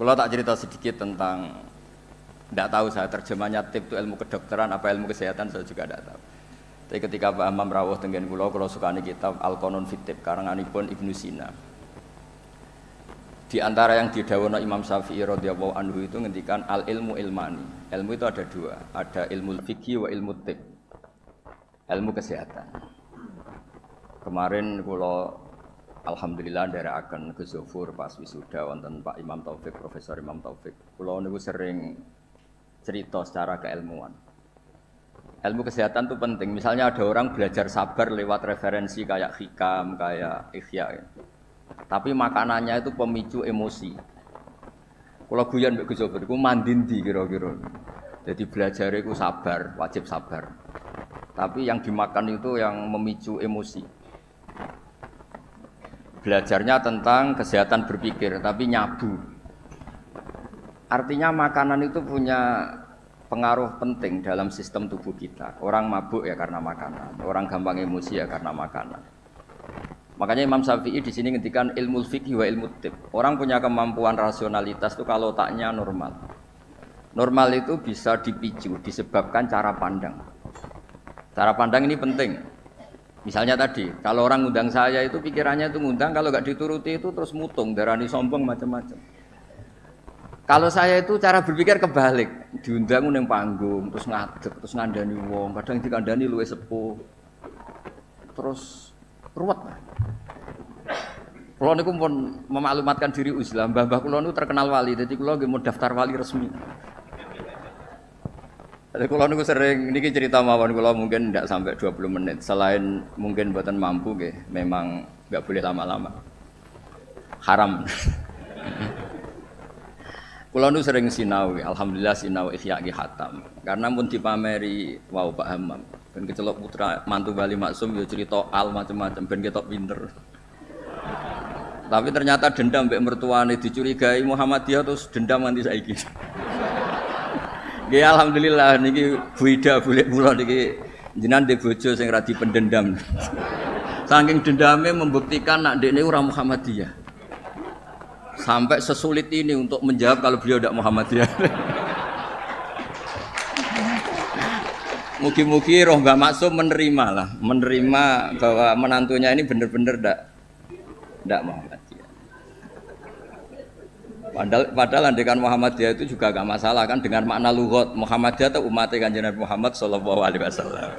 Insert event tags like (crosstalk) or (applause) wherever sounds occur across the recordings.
Kalau tak cerita sedikit tentang tidak tahu saya terjemahnya tip itu ilmu kedokteran apa ilmu kesehatan saya juga tidak tahu. Tapi ketika Pak Amam rawuh dengan pulau kalau suka nih kitab Al Qanon Fitib karanganipun Ibnu Sina. Di antara yang didawono Imam Syafi'i radhiyallahu anhu itu ngendikan al ilmu ilmani. Ilmu itu ada dua, ada ilmu fikih wa ilmu tib. Ilmu kesehatan. Kemarin kalau Alhamdulillah akan ke Zofur pas wisuda wonten Pak Imam Taufik, Profesor Imam Taufik. Kulo niku sering cerita secara keilmuan. Ilmu kesehatan itu penting. Misalnya ada orang belajar sabar lewat referensi kayak hikam, kayak ikhya. Ya. Tapi makanannya itu pemicu emosi. Kalau guyon mbek Gus Sobir, mandindi kira-kira. Jadi belajar itu sabar, wajib sabar. Tapi yang dimakan itu yang memicu emosi. Belajarnya tentang kesehatan berpikir, tapi nyabu. Artinya makanan itu punya pengaruh penting dalam sistem tubuh kita. Orang mabuk ya karena makanan, orang gampang emosi ya karena makanan. Makanya Imam Syafi'i di sini ngendikan ilmu fikih wa ilmu tib. Orang punya kemampuan rasionalitas itu kalau taknya normal. Normal itu bisa dipicu disebabkan cara pandang. Cara pandang ini penting. Misalnya tadi, kalau orang ngundang saya itu pikirannya itu ngundang, kalau nggak dituruti itu terus mutung, darani sombong macam-macam. Kalau saya itu cara berpikir kebalik, diundang neng panggung, terus ngadeg, terus ngandani wong, kadang dikandani luwe sepuh, terus ruwet. Kulo niku pun memaklumatkan diri Islam, mbah-mbah kulo niku terkenal wali, jadi kulo mau daftar wali resmi. Jadi kulo niku sering niki cerita mawon kulo mungkin tidak sampai 20 menit. Selain mungkin buatan mampu nggih, memang nggak boleh lama-lama. Haram. (laughs) Kulo nu sering sinau, alhamdulillah sinau ikhya ki hatam. Karena pun dipameri wow Pak Hamam. Ben kecelok putra mantu Bali Maksum ya cerita al macam-macam ben ketok pinter. Tapi ternyata dendam mbek mertuane dicurigai Muhammadiyah terus dendam nganti saiki. (laughs) Nggih alhamdulillah niki Bu Ida boleh kula niki jenengan de bojo sing ra dipendendam. (laughs) Saking dendamnya membuktikan nak dekne ora Muhammadiyah sampai sesulit ini untuk menjawab kalau beliau tidak Muhammadiyah. (laughs) Mugi-mugi roh Mbak Maksum menerima lah, menerima bahwa menantunya ini benar-benar tidak tidak Muhammadiyah. Padahal, padahal andekan Muhammadiyah itu juga gak masalah kan dengan makna lugot Muhammadiyah itu umat kanjeng Muhammad Shallallahu Alaihi Wasallam.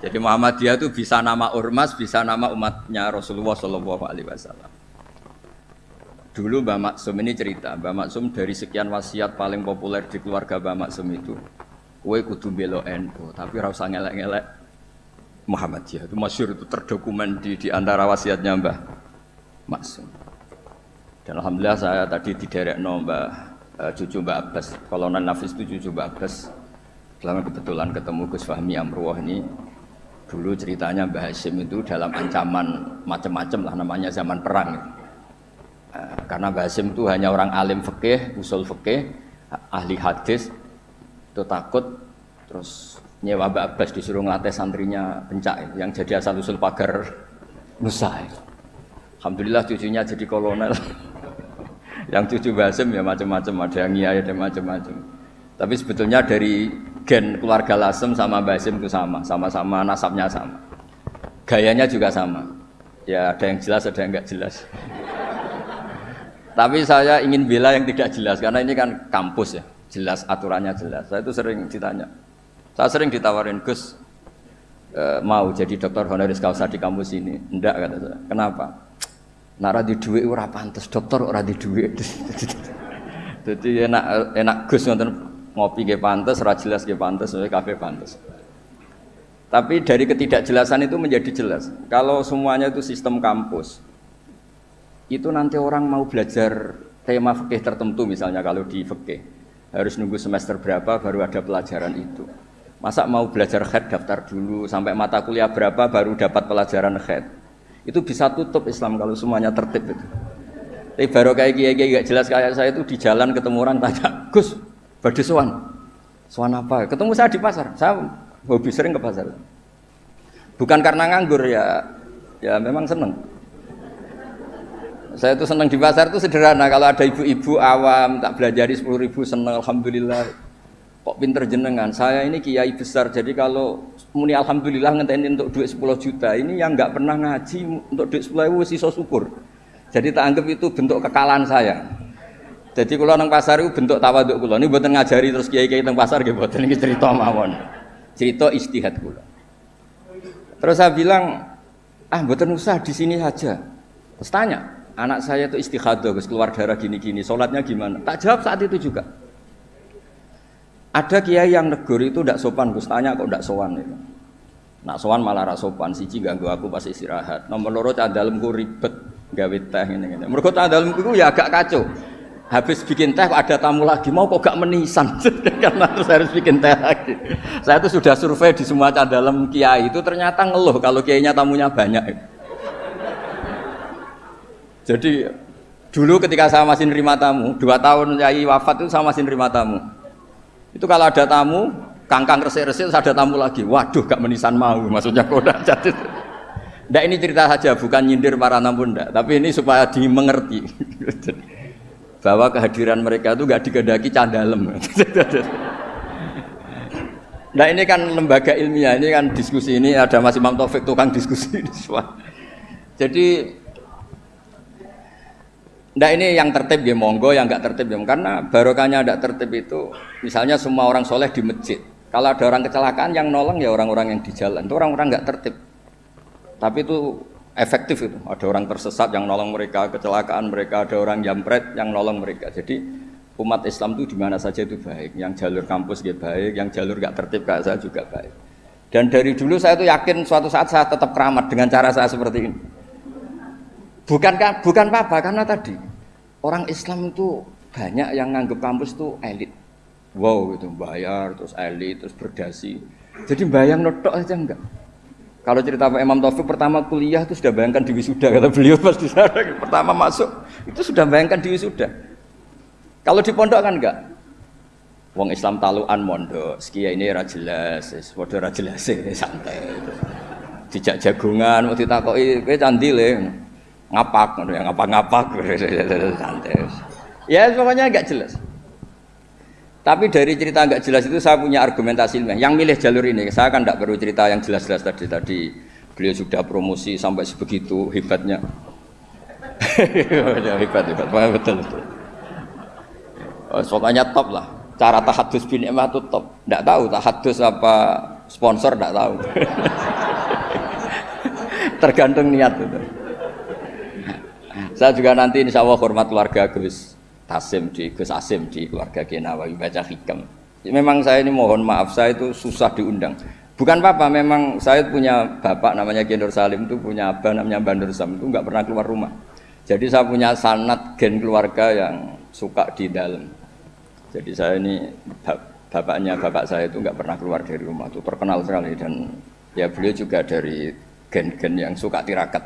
Jadi Muhammadiyah itu bisa nama ormas, bisa nama umatnya Rasulullah Shallallahu Alaihi Wasallam. Dulu Mbak Maksum ini cerita, Mbak Maksum dari sekian wasiat paling populer di keluarga Mbak Maksum itu, kue kudu belo NU, tapi rasa ngelek-ngelek Muhammadiyah. Itu masyur itu terdokumen di, di antara wasiatnya Mbak Maksum. Dan Alhamdulillah saya tadi di derek no Mbak uh, cucu Mbak Abbas, non Nafis itu cucu Mbak Abbas. Selama kebetulan ketemu Gus Fahmi Amruwah ini, dulu ceritanya Mbak Hashim itu dalam ancaman macam-macam lah namanya zaman perang. Eh, karena Basim itu hanya orang alim fikih, usul fikih, ahli hadis, itu takut terus nyewa Mbak Abbas disuruh ngelatih santrinya pencak yang jadi asal usul pagar Nusa. Alhamdulillah cucunya jadi kolonel. Yang cucu Basim ya macam-macam, ada yang iya ada macam-macam. Tapi sebetulnya dari gen keluarga Lasem sama Basim itu sama, sama-sama nasabnya sama. Gayanya juga sama. Ya ada yang jelas, ada yang enggak jelas. Tapi saya ingin bela yang tidak jelas karena ini kan kampus ya, jelas aturannya jelas. Saya itu sering ditanya. Saya sering ditawarin Gus e, mau jadi dokter honoris causa di kampus ini. Enggak kata saya. Kenapa? Nara di duit ora pantes, dokter ora duit. Jadi enak enak Gus nonton ngopi ke pantes, ora jelas ke pantes, kafe pantes. Tapi dari ketidakjelasan itu menjadi jelas. Kalau semuanya itu sistem kampus, itu nanti orang mau belajar tema fikih tertentu misalnya kalau di fikih harus nunggu semester berapa baru ada pelajaran itu masa mau belajar head daftar dulu sampai mata kuliah berapa baru dapat pelajaran head itu bisa tutup Islam kalau semuanya tertib itu tapi baru kayak gini gak jelas kayak saya itu di jalan ketemu orang tanya Gus badai soan soan apa ketemu saya di pasar saya hobi sering ke pasar bukan karena nganggur ya ya memang seneng Saya itu senang di pasar itu sederhana. Kalau ada ibu-ibu awam tak belajari sepuluh ribu senang, alhamdulillah. Kok pinter jenengan? Saya ini kiai besar, jadi kalau muni alhamdulillah ngenteni untuk duit 10 juta, ini yang nggak pernah ngaji untuk duit 10 ribu sisa syukur. Jadi tak anggap itu bentuk kekalahan saya. Jadi kalau nang pasar itu bentuk tawaduk kula. Ini buatan ngajari terus kiai-kiai nang pasar gitu buatan ini cerita mawon. Cerita istihad kula. Terus saya bilang, ah buatan usah di sini saja. Terus tanya, anak saya itu istighadah, Gus keluar darah gini-gini, sholatnya gimana? Tak jawab saat itu juga. Ada kiai yang negur itu tidak sopan, Gus. Tanya kok tidak sopan itu. Nak sowan malah ra sopan, siji ganggu aku pas istirahat. Nomor loro cah dalemku ribet gawe teh ngene-ngene. Mergo cah dalemku ya agak kacau. Habis bikin teh ada tamu lagi. Mau kok gak menisan? (laughs) Karena terus harus bikin teh lagi. Saya itu sudah survei di semua dalam kiai itu ternyata ngeluh kalau kiainya tamunya banyak. Jadi dulu ketika saya masih nerima tamu dua tahun kiai wafat itu saya masih nerima tamu itu kalau ada tamu kangkang resik-resik ada tamu lagi waduh gak menisan mau maksudnya kok jadi Nggak ini cerita saja, bukan nyindir para tamu ndak, tapi ini supaya dimengerti. (laughs) bahwa kehadiran mereka itu gak digedaki candalem. (laughs) nah ini kan lembaga ilmiah, ini kan diskusi ini ada Mas Imam Taufik tukang diskusi di Jadi Nah ini yang tertib ya monggo, yang nggak tertib ya karena barokahnya tidak tertib itu misalnya semua orang soleh di masjid. Kalau ada orang kecelakaan yang nolong ya orang-orang yang di jalan itu orang-orang nggak tertib. Tapi itu efektif itu. Ada orang tersesat yang nolong mereka, kecelakaan mereka, ada orang jambret yang nolong mereka. Jadi umat Islam itu di mana saja itu baik. Yang jalur kampus dia baik, yang jalur gak tertib kayak saya juga baik. Dan dari dulu saya itu yakin suatu saat saya tetap keramat dengan cara saya seperti ini. Bukan bukan apa karena tadi orang Islam itu banyak yang nganggap kampus itu elit. Wow itu bayar terus elit terus berdasi. Jadi bayang notok aja enggak. Kalau cerita Pak Imam Taufik pertama kuliah itu sudah bayangkan di wisuda kata beliau pas di sana (laughs) pertama masuk itu sudah bayangkan di wisuda. Kalau di pondok kan enggak. Wong Islam taluan mondok, sekia ini ra jelas, padha ra jelas (laughs) santai. Dijak jagungan, mau ditakoki kowe candi le. Ngapak ya, ngapak-ngapak santai. Ya pokoknya enggak jelas. Tapi dari cerita nggak jelas itu saya punya argumentasi ilmiah. Yang milih jalur ini, saya kan tidak perlu cerita yang jelas-jelas tadi. Tadi beliau sudah promosi sampai sebegitu hebatnya. (laughs) hebat hebat, betul betul. Oh, pokoknya top lah. Cara tahadus bin emah itu top. Tidak tahu tahadus apa sponsor tidak tahu. (laughs) Tergantung niat itu. Saya juga nanti insya Allah hormat keluarga Gus Tasim di Gus Asim di keluarga Genawawi baca hikam. Memang saya ini mohon maaf saya itu susah diundang. Bukan apa, memang saya punya bapak namanya Genur Salim itu punya abah namanya Bandur Sam itu nggak pernah keluar rumah. Jadi saya punya sanat gen keluarga yang suka di dalam. Jadi saya ini bapaknya bapak saya itu nggak pernah keluar dari rumah itu terkenal sekali dan ya beliau juga dari gen-gen yang suka tirakat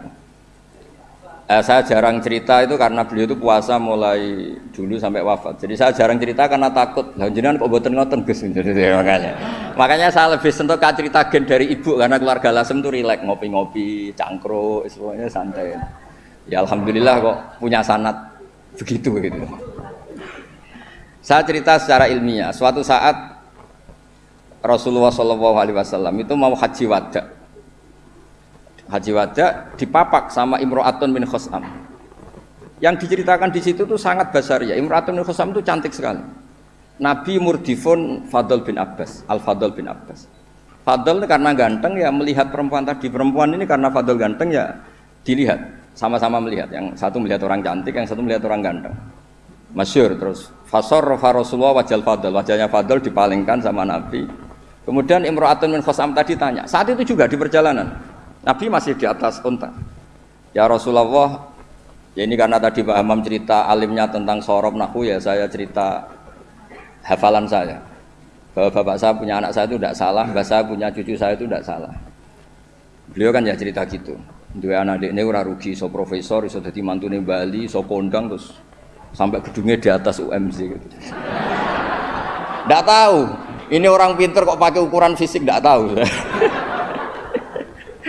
eh, saya jarang cerita itu karena beliau itu puasa mulai dulu sampai wafat. Jadi saya jarang cerita karena takut. Jenengan kok boten ngoten Gus. (laughs) makanya. Makanya saya lebih sentuh cerita gen dari ibu karena keluarga Lasem itu rileks ngopi-ngopi, cangkruk, semuanya santai. Ya alhamdulillah kok punya sanat begitu gitu. Saya cerita secara ilmiah. Suatu saat Rasulullah SAW itu mau haji wada haji wada dipapak sama Imro'atun bin Khosam. Yang diceritakan di situ tuh sangat besar ya. Imro'atun bin Khosam itu cantik sekali. Nabi murdifun Fadl bin Abbas, Al Fadl bin Abbas. Fadl karena ganteng ya melihat perempuan tadi perempuan ini karena Fadl ganteng ya dilihat sama-sama melihat yang satu melihat orang cantik yang satu melihat orang ganteng masyur terus fasor Rasulullah wajal Fadl wajahnya Fadl dipalingkan sama Nabi kemudian Imro'atun bin Khosam tadi tanya saat itu juga di perjalanan Nabi masih di atas unta. Ya Rasulullah, ya ini karena tadi Pak Hamam cerita alimnya tentang sorob nahu ya saya cerita hafalan saya. Bahwa bapak saya punya anak saya itu tidak salah, bapak saya punya cucu saya itu tidak salah. Beliau kan ya cerita gitu. Dua anak adik ini ora rugi, so profesor, so jadi mantune Bali, so kondang terus sampai gedungnya di atas UMZ gitu. Tidak tahu. Ini orang pinter kok pakai ukuran fisik tidak tahu. (laughs)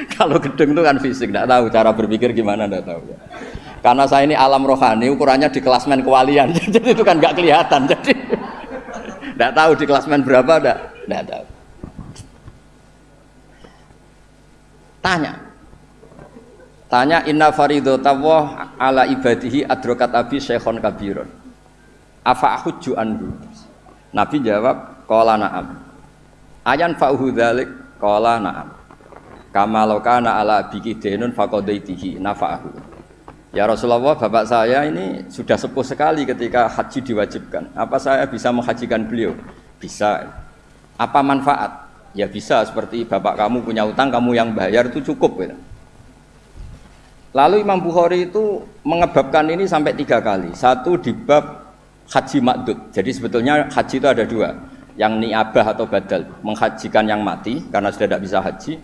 (laughs) Kalau gedung itu kan fisik, tidak tahu cara berpikir gimana, tidak tahu. Karena saya ini alam rohani, ukurannya di klasmen kewalian, (laughs) jadi itu kan nggak kelihatan. Jadi (laughs) nggak tahu di klasmen berapa, nggak nggak tahu. Tanya, tanya inna faridotawah ala ibadihi adrokat abi syekhon kabirun. Afa ahujju anhu. Nabi jawab, kola na'am. Ayan fa'uhu dhalik, kola na'am. Kama kana ala biki denun fakodaitihi nafa'ahu. Ya Rasulullah, bapak saya ini sudah sepuh sekali ketika haji diwajibkan. Apa saya bisa menghajikan beliau? Bisa. Apa manfaat? Ya bisa, seperti bapak kamu punya utang, kamu yang bayar itu cukup. Gitu. Lalu Imam Bukhari itu mengebabkan ini sampai tiga kali. Satu di bab haji makdud. Jadi sebetulnya haji itu ada dua. Yang niabah atau badal. Menghajikan yang mati karena sudah tidak bisa haji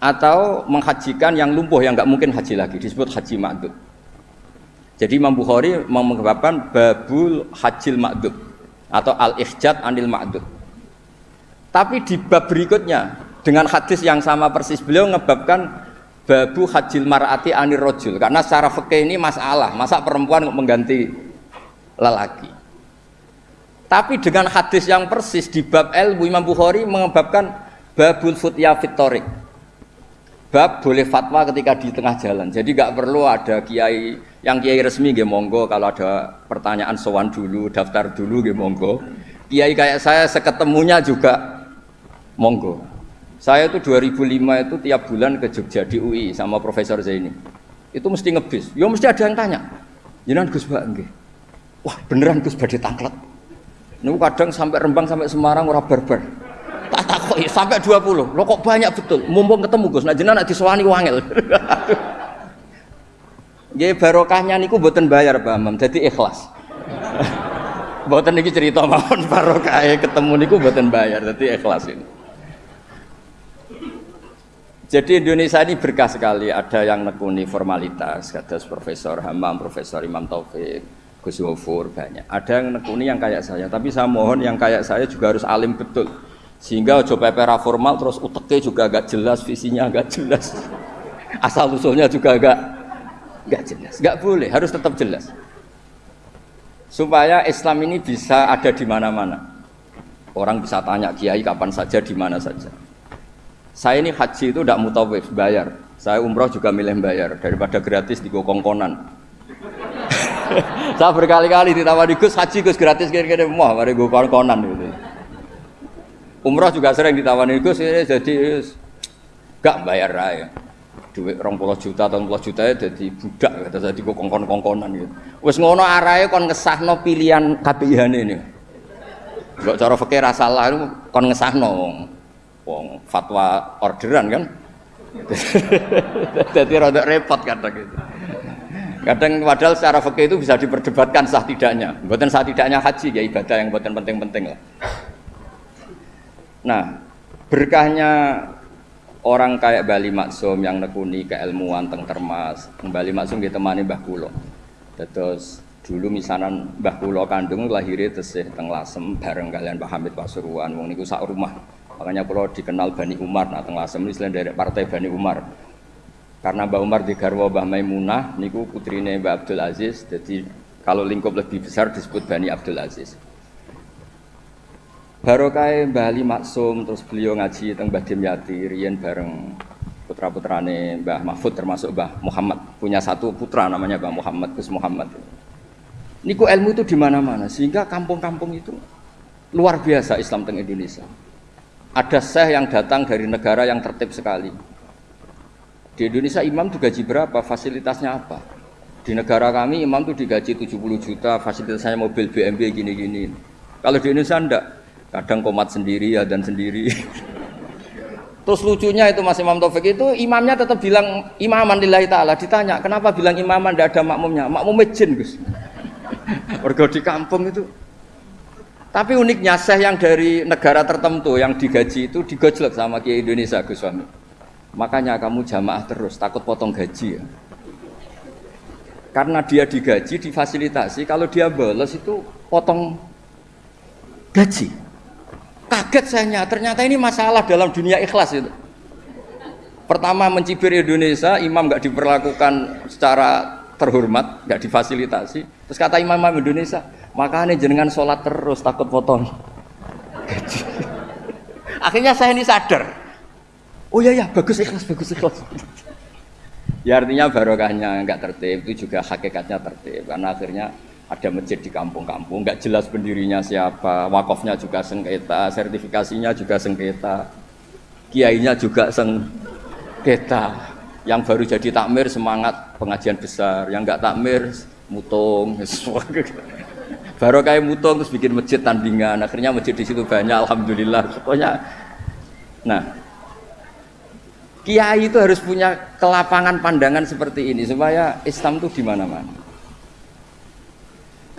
atau menghajikan yang lumpuh yang nggak mungkin haji lagi disebut haji makdud. Jadi Imam Bukhari mengebabkan babul hajil makdud atau al ihjat anil makdud. Tapi di bab berikutnya dengan hadis yang sama persis beliau mengebabkan babu hajil mar'ati anir rojul karena secara fikih ini masalah masa perempuan mengganti lelaki tapi dengan hadis yang persis di bab ilmu Imam Bukhari mengebabkan babul futya fitorik bab boleh fatwa ketika di tengah jalan. Jadi nggak perlu ada kiai yang kiai resmi gak monggo kalau ada pertanyaan sowan dulu, daftar dulu gak monggo. Kiai kayak saya seketemunya juga monggo. Saya itu 2005 itu tiap bulan ke Jogja di UI sama Profesor Zaini. Itu mesti ngebis. Ya mesti ada yang tanya. Jangan Gus Mbak. Wah, beneran Gus badhe tangklet. Niku kadang sampai Rembang sampai Semarang ora barbar tak takoi sampai 20 lo kok banyak betul? Mumpung ketemu Gus. Nah jenengan disewani wangel. (laughs) Nggih barokahnya niku mboten bayar Pak Imam, dadi ikhlas. (laughs) mboten niki cerita mawon barokahe ketemu niku mboten bayar, dadi ikhlas ini. Jadi Indonesia ini berkah sekali, ada yang nekuni formalitas, kata Profesor Hamam, Profesor Imam Taufik, Gus Wofur, banyak. Ada yang nekuni yang kayak saya, tapi saya mohon yang kayak saya juga harus alim betul sehingga coba pera formal terus uteknya juga agak jelas visinya agak jelas. (laughs) Asal usulnya juga agak agak jelas. Nggak boleh harus tetap jelas. Supaya Islam ini bisa ada di mana-mana. Orang bisa tanya kiai kapan saja di mana saja? Saya ini haji itu tidak mutawif bayar. Saya umroh juga milih bayar daripada gratis di kongkonan. (laughs) Saya berkali-kali ditawari Gus haji Gus gratis kira-kira. Mau mari gue kongkonan gitu Umroh juga sering ditawani Gus jadi gak bayar raya. Duit rong puluh juta atau puluh juta ya jadi budak kata jadi kok kongkon kongkonan gitu. Wes ngono arahe kon ngesahno pilihan KPIH ini. Gak cara fakir salah itu kon ngesahno wong. Wong fatwa orderan kan. (laughs) jadi rada repot kadang gitu. Kadang padahal secara fakir itu bisa diperdebatkan sah tidaknya. Buatan sah tidaknya haji ya ibadah yang buatan penting-penting lah. Nah, berkahnya orang kayak Bali Maksum yang nekuni keilmuan teng termas, Bali Maksum kita temani Mbah Kulo. Terus dulu misanan Mbah Kulo kandung lahirnya tesih teng Lasem bareng kalian Pak Hamid Pasuruan, wong niku sak rumah. Makanya Kulo dikenal Bani Umar, nah teng Lasem ini dari partai Bani Umar. Karena Mbah Umar di Garwa Mbah Maimunah, niku putrine Mbah Abdul Aziz, jadi kalau lingkup lebih besar disebut Bani Abdul Aziz. Barokah Mbah Ali Maksum terus beliau ngaji tentang Mbah Dimyati riyen bareng putra-putrane Mbah Mahfud termasuk Mbah Muhammad punya satu putra namanya Mbah Muhammad Gus Muhammad. Niku ilmu itu di mana-mana sehingga kampung-kampung itu luar biasa Islam teng Indonesia. Ada syekh yang datang dari negara yang tertib sekali. Di Indonesia imam tuh gaji berapa? Fasilitasnya apa? Di negara kami imam tuh digaji 70 juta, fasilitasnya mobil BMW gini-gini. Kalau di Indonesia enggak, kadang komat sendiri ya dan sendiri. Terus lucunya itu Mas Imam Taufik itu imamnya tetap bilang imaman lillahi ta'ala. Ditanya kenapa bilang imaman? Tidak ada makmumnya. Makmumnya jin Gus. (laughs) Warga di kampung itu. Tapi uniknya saya yang dari negara tertentu yang digaji itu digojlek sama Kiai Indonesia Gus Wami makanya kamu jamaah terus takut potong gaji ya. Karena dia digaji difasilitasi kalau dia bolos itu potong gaji Kaget saya, ternyata ini masalah dalam dunia ikhlas itu. Pertama mencibir Indonesia, imam nggak diperlakukan secara terhormat, nggak difasilitasi. Terus kata imam-imam Indonesia, makanya jenengan sholat terus takut potong. (laughs) Akhirnya saya ini sadar. Oh iya ya, bagus ikhlas, bagus ikhlas. (laughs) ya artinya barokahnya nggak tertib itu juga hakikatnya tertib karena akhirnya ada masjid di kampung-kampung nggak jelas pendirinya siapa, wakofnya juga sengketa, sertifikasinya juga sengketa, kiainya juga sengketa. Yang baru jadi takmir semangat pengajian besar, yang nggak takmir mutung. (laughs) baru kayak mutung terus bikin masjid tandingan akhirnya masjid di situ banyak alhamdulillah pokoknya nah kiai itu harus punya kelapangan pandangan seperti ini supaya Islam itu di mana-mana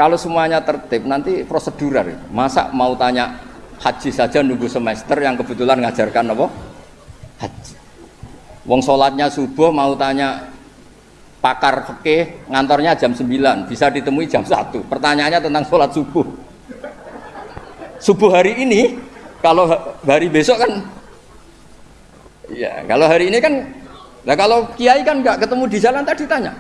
kalau semuanya tertib nanti prosedural. Masa mau tanya haji saja nunggu semester yang kebetulan ngajarkan apa? Haji. Wong sholatnya subuh mau tanya pakar fikih ngantornya jam 9 bisa ditemui jam 1 pertanyaannya tentang sholat subuh. Subuh hari ini kalau hari besok kan ya kalau hari ini kan nah kalau kiai kan nggak ketemu di jalan tadi tanya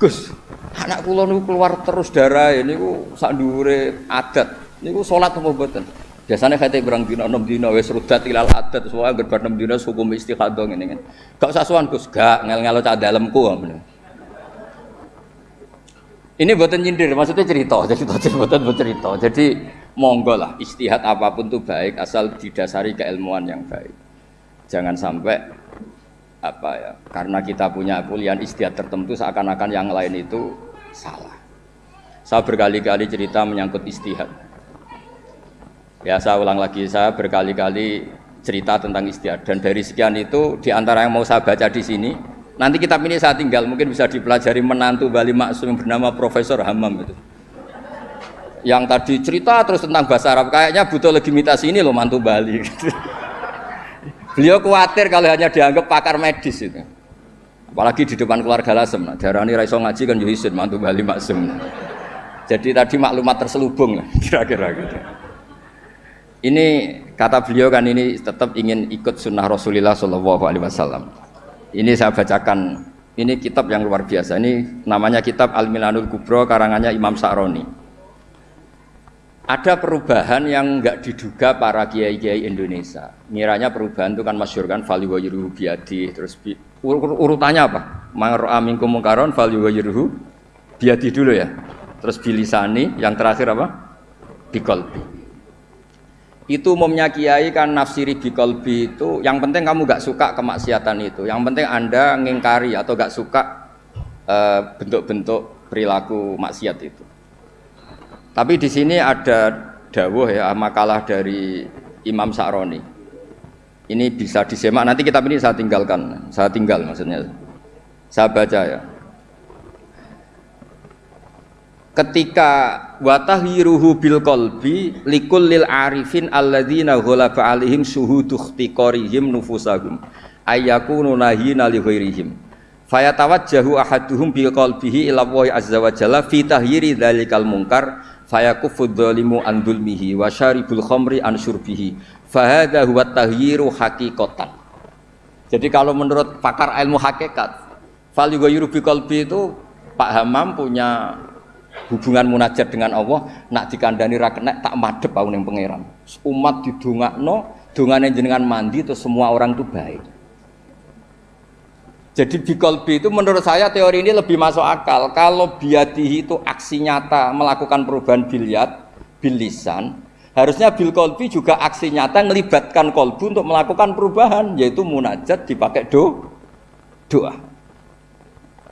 Gus anak kulo keluar terus darah ini ku sandure adat. Ini ku sholat apa betul biasanya kata berang dino enam dino wes rudat ilal adat semua gerbar enam dino hukum istihadah ini kan. Gak usah suan Gus. Gak ngel ngelo cah dalamku ini buatan nyindir, maksudnya cerita, jadi buatan bercerita. Jadi monggo lah, istihad apa pun tuh baik, asal didasari keilmuan yang baik. Jangan sampai apa ya, karena kita punya kuliah istihad tertentu seakan-akan yang lain itu salah. Saya berkali-kali cerita menyangkut istihad. Ya saya ulang lagi, saya berkali-kali cerita tentang istihad dan dari sekian itu di antara yang mau saya baca di sini Nanti kitab ini saya tinggal, mungkin bisa dipelajari menantu Bali Maksum yang bernama Profesor Hamam itu. Yang tadi cerita terus tentang bahasa Arab, kayaknya butuh legitimasi ini loh mantu Bali. (laughs) Beliau khawatir kalau hanya dianggap pakar medis itu. Apalagi di depan keluarga Lasem, nah, darani raiso ngaji kan Yuhisin mantu Bali Maksum. Jadi tadi maklumat terselubung (laughs) kira-kira gitu. Ini kata beliau kan ini tetap ingin ikut sunnah Rasulullah Shallallahu Alaihi Wasallam. Ini saya bacakan. Ini kitab yang luar biasa. Ini namanya kitab Al-Milanul Kubro karangannya Imam Sa'roni. Ada perubahan yang enggak diduga para kiai-kiai Indonesia. Miranya perubahan itu kan masyur kan fali wa biadi terus ur, ur, urutannya apa? Mangro'a minkum mungkaron fali wa biadi dulu ya. Terus bilisani yang terakhir apa? Bikolbi itu umumnya kiai kan nafsiri bikolbi itu yang penting kamu gak suka kemaksiatan itu yang penting anda ngingkari atau gak suka eh, bentuk-bentuk uh, perilaku maksiat itu tapi di sini ada dawuh ya makalah dari Imam Sa'roni ini bisa disemak. Nanti kitab ini saya tinggalkan. Saya tinggal maksudnya. Saya baca ya. Ketika watahhiruhu bil qalbi likullil arifin alladzina ghalaba alaihim syuhudu ikhtiqarihim nufusahum ayyakunu nahina li ghairihim. Fayatawajjahu ahaduhum bil qalbihi ila azza wa jalla fi tahyiri dzalikal munkar fayakufu dzalimu an dzulmihi wa syaribul khamri an syurbihi fahadha huwa tahyiru haqiqatan jadi kalau menurut pakar ilmu hakikat fal yughayyiru bi qalbi itu Pak Hamam punya hubungan munajat dengan Allah nak dikandani ra kena tak madhep aku ning pangeran. Umat didongakno dongane jenengan mandi itu semua orang itu baik. Jadi bikolbi itu menurut saya teori ini lebih masuk akal. Kalau biadihi itu aksi nyata melakukan perubahan biliat bilisan harusnya bil kolbi juga aksi nyata melibatkan kolbu untuk melakukan perubahan yaitu munajat dipakai do doa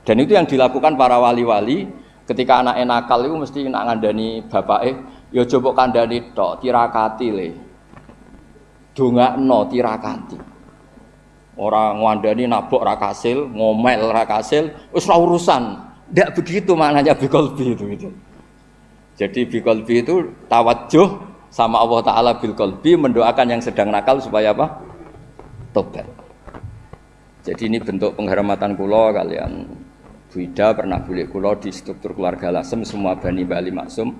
dan itu yang dilakukan para wali-wali Ketika anak nakal itu mesti nak ngandani bapak eh, ya coba kandani tok tirakati le. no tirakati. Orang ngandani nabok rakasil, ngomel rakasil, us urusan. Tidak begitu maknanya bikolbi itu itu. Jadi bikolbi itu tawajuh sama Allah Taala bilkolbi mendoakan yang sedang nakal supaya apa? Tobat. Jadi ini bentuk penghormatan kulo kalian Bu Ida pernah boleh kulo di struktur keluarga Lasem semua Bani Bali Maksum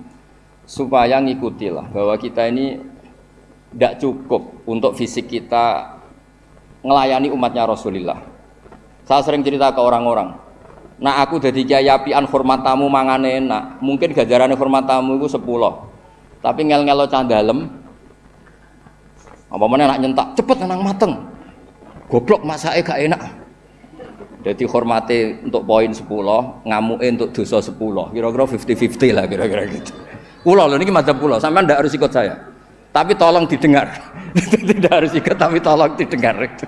supaya ngikutilah bahwa kita ini tidak cukup untuk fisik kita melayani umatnya Rasulullah. Saya sering cerita ke orang-orang, Nah aku jadi kiai apian hormat tamu mangane enak. Mungkin gajaran hormat tamu itu sepuluh. Tapi ngel-ngelo candalem. Apa mana nak nyentak cepet nang mateng. Goblok masake gak enak. Jadi hormati untuk poin 10, ngamuin untuk dosa 10. Kira-kira 50-50 lah kira-kira gitu. Pulau loh ini madzhab pulau, sampai ndak harus ikut saya. Tapi tolong didengar. (laughs) Tidak harus ikut tapi tolong didengar itu.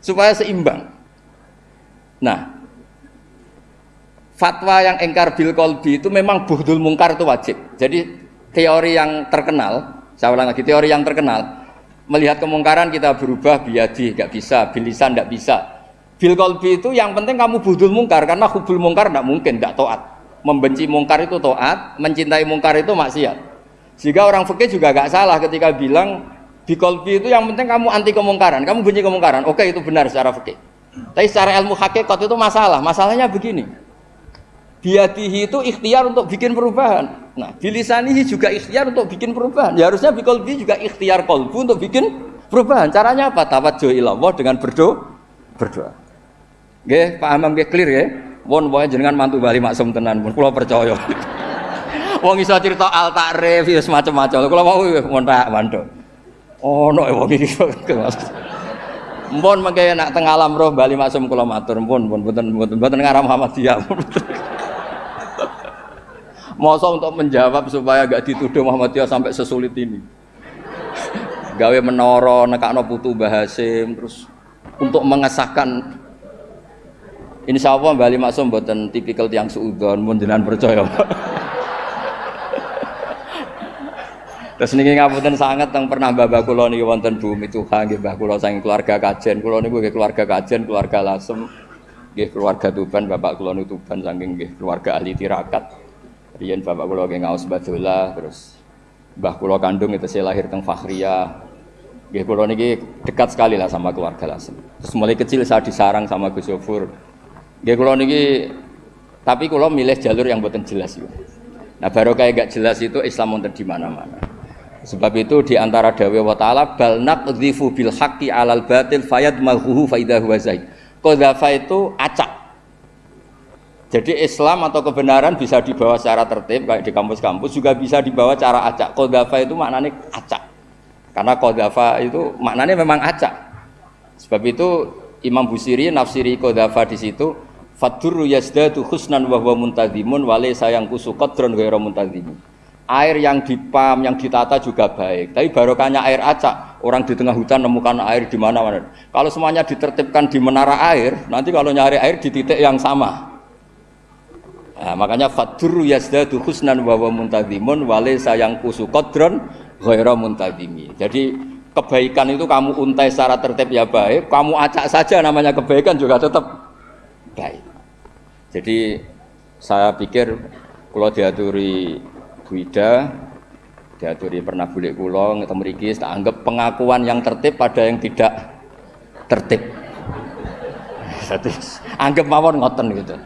Supaya seimbang. Nah, fatwa yang engkar bil kolbi itu memang buhdul mungkar itu wajib. Jadi teori yang terkenal, saya ulang lagi, teori yang terkenal, melihat kemungkaran kita berubah biadi, nggak bisa, bilisan nggak bisa. Bil kolbi itu yang penting kamu buhdul mungkar, karena hubul mungkar nggak mungkin, nggak toat membenci mungkar itu toat, mencintai mungkar itu maksiat. Jika orang fikih juga gak salah ketika bilang di kolbi itu yang penting kamu anti kemungkaran, kamu benci kemungkaran. Oke itu benar secara fikih. Tapi secara ilmu hakikat itu masalah. Masalahnya begini. Biadihi itu ikhtiar untuk bikin perubahan. Nah, bilisanihi juga ikhtiar untuk bikin perubahan. Ya harusnya bikolbi juga ikhtiar kolbu untuk bikin perubahan. Caranya apa? Tawajjuh ilallah dengan berdoa. Berdoa. Oke, paham nggih clear ya? Won wae jenengan mantu bali maksum tenan pun kula percaya. (laughs) wong iso cerita al takrif ya semacam-macam. Kula mau mon tak mantu. Ono wong iki. (laughs) Mpun mengke nak teng alam roh bali maksum kula matur pun pun mboten mboten ngarah Muhammadiyah. (laughs) Masa untuk menjawab supaya gak dituduh Muhammadiyah sampai sesulit ini. Gawe menara nekakno putu Bahasim terus untuk mengesahkan Insya Allah Bali Maksum buatan tipikal tiang suudon, munduran percaya. Terus niki ngapunten sangat yang pernah bapak kula niki wonten bumi Tuhan nggih mbah kula saking keluarga kajen. Kula nggih keluarga kajen, keluarga Lasem, nggih keluarga Tuban, bapak kula Tuban saking nggih keluarga ahli tirakat. Riyen bapak kula nggih ngaos badola terus mbah kula kandung itu saya lahir teng Fakhria. Nggih kula niki dekat sekali lah sama keluarga Lasem. Terus mulai kecil saya disarang sama Gus Yofur Gak kalau niki tapi kalau milih jalur yang buatan jelas itu. Nah baru kayak gak jelas itu Islam untuk di mana-mana. Sebab itu di antara dawe wa taala bal naqdhifu bil haqqi alal batil fayad mahuhu faidahu wa zaid. Qadhafa itu acak. Jadi Islam atau kebenaran bisa dibawa secara tertib kayak di kampus-kampus juga bisa dibawa cara acak. Qadhafa itu maknanya acak. Karena qadhafa itu maknanya memang acak. Sebab itu Imam Busiri nafsiri qadhafa di situ Fadurru yazdadu husnan wa huwa muntazimun wale sayang kusu qadron ghairu muntazimun. Air yang dipam, yang ditata juga baik. Tapi barokahnya air acak, orang di tengah hutan nemukan air di mana-mana. Kalau semuanya ditertibkan di menara air, nanti kalau nyari air di titik yang sama. Nah, makanya fadurru yazdadu husnan wa huwa muntazimun wale sayang kusu qadron ghairu muntazimi. Jadi kebaikan itu kamu untai secara tertib ya baik, kamu acak saja namanya kebaikan juga tetap baik. Jadi saya pikir kalau diaturi Buida, diaturi pernah bulik kulo ketemu Riki, tak anggap pengakuan yang tertib pada yang tidak tertib. (laughs) Anggap mawon ngoten gitu.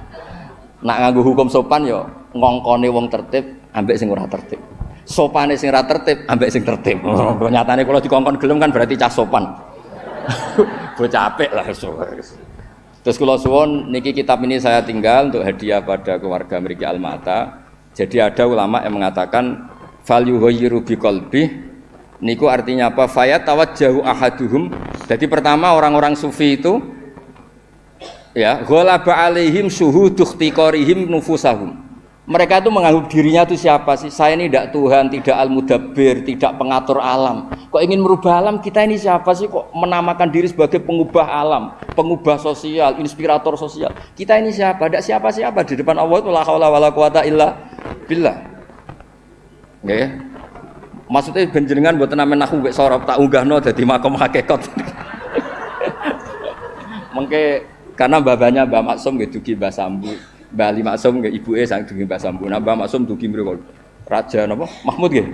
Nak nganggu hukum sopan yo ngongkone wong tertib ambek sing ora tertib. Sopane sing ora tertib ambek sing tertib. Nyatane kalau dikongkon gelem kan berarti cah sopan. (laughs) Bocah apik lah so. Terus kalau suwon niki kitab ini saya tinggal untuk hadiah pada keluarga Meriki Almata. Jadi ada ulama yang mengatakan value yughayyiru biqalbi niku artinya apa? Fayat jauh ahaduhum. Jadi pertama orang-orang sufi itu ya ghalaba alaihim ikhtiqarihim nufusahum mereka itu menganggap dirinya itu siapa sih? Saya ini tidak Tuhan, tidak al-mudabbir, tidak pengatur alam. Kok ingin merubah alam? Kita ini siapa sih? Kok menamakan diri sebagai pengubah alam, pengubah sosial, inspirator sosial? Kita ini siapa? Tidak siapa-siapa di depan Allah itu la haula illa billah. Ya. Maksudnya benjenengan buat nama nahu mbek sorop tak unggahno dadi makom hakikat. (laughs) Mengke karena babanya Mbak Maksum gitu Mbah Sambu Mbak Ali Maksum nggih ibuke sang dugi Mbah Sambu. Nah Mbah Maksum dugi mriku Raja napa? Mahmud nggih.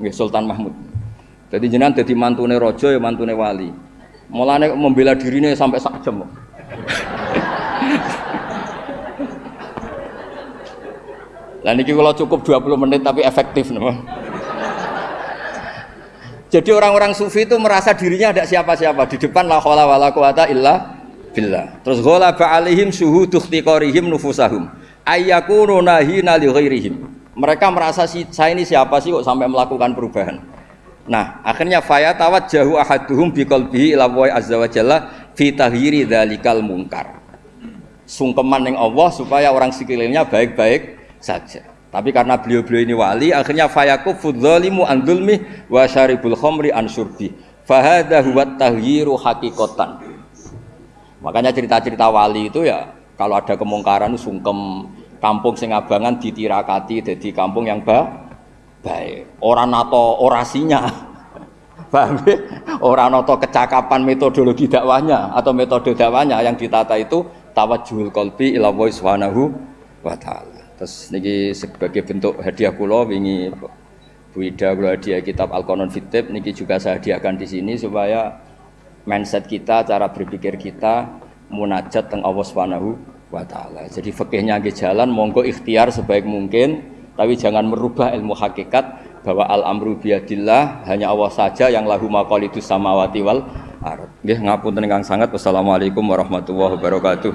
Nggih Sultan Mahmud. Jadi jenengan dadi mantune raja ya mantune wali. Mulane membela dirine sampai sak jam. (laughs) Lah niki kalau cukup 20 menit tapi efektif napa? Jadi orang-orang sufi itu merasa dirinya ada siapa-siapa di depan la haula wala quwata illa billah. Terus ghalaba alaihim syuhudu ikhtiqarihim nufusahum. Ayyakunu nahina. Mereka merasa si, saya ini siapa sih kok sampai melakukan perubahan. Nah, akhirnya faya tawajjahu ahaduhum biqalbihi ila wa azza wa jalla fi tahyiri munkar. Sungkeman yang Allah supaya orang sekelilingnya baik-baik saja. Tapi karena beliau-beliau ini wali, akhirnya fayaku fudzalimu an dzulmi wa syaribul khamri an syurbi. Fahadha huwa tahyiru hakikotan. Makanya cerita-cerita wali itu ya kalau ada kemungkaran sungkem kampung sing abangan ditirakati jadi kampung yang ba baik. Orang nato orasinya. (laughs) Paham ya? Orang nato kecakapan metodologi dakwahnya atau metode dakwahnya yang ditata itu tawajjuhul qalbi ila wa subhanahu. Terus niki sebagai bentuk hadiah kula wingi Bu Ida hadiah kitab Al-Qanon Fitib niki juga saya hadiahkan di sini supaya mindset kita, cara berpikir kita munajat teng Allah Subhanahu wa taala. Jadi fikihnya nggih jalan monggo ikhtiar sebaik mungkin tapi jangan merubah ilmu hakikat bahwa al amru biadillah hanya Allah saja yang lahu maqalidus samawati wal ardh. Nggih ngapunten ingkang sangat. Wassalamualaikum warahmatullahi wabarakatuh.